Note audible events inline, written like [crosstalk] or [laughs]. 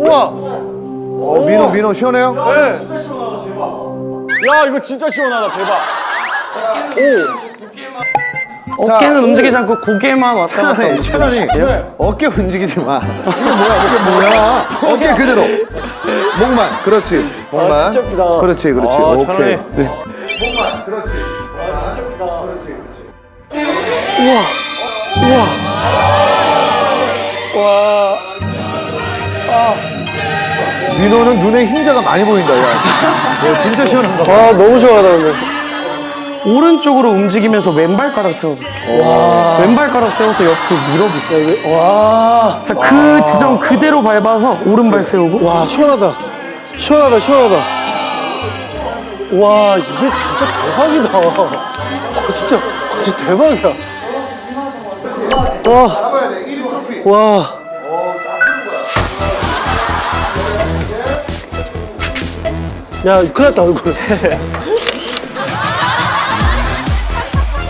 우와. 어, 민호, 민호 시원해요? 네. 야 이거 진짜 시원하다 대박. 어깨는 움직이지 않고 고개만 왔다 갔다 천안이, 천안이. 어깨 움직이지 마. 이게 뭐야, 이게 뭐야. 어깨 그대로. 목만, 그렇지. 목만. 아, 진짜 예쁘다. 그렇지, 그렇지. 아, 오케이. 천안이. 목만, 그렇지. 와. 민호는 눈에 흰자가 많이 보인다, 야. 야, 진짜 시원한가 봐. 아 너무 시원하다 근데. 오른쪽으로 움직이면서 왼발가락 세워볼게요 왼발가락 세워서 옆으로 밀어보세요 와. 자 그 지점 그대로 밟아서 오른발 세우고 와 시원하다. 시원하다 시원하다. 와 이게 진짜 대박이다. 아, 진짜 진짜 대박이야. 와. 와. 야 큰일 났다 얼굴. [laughs]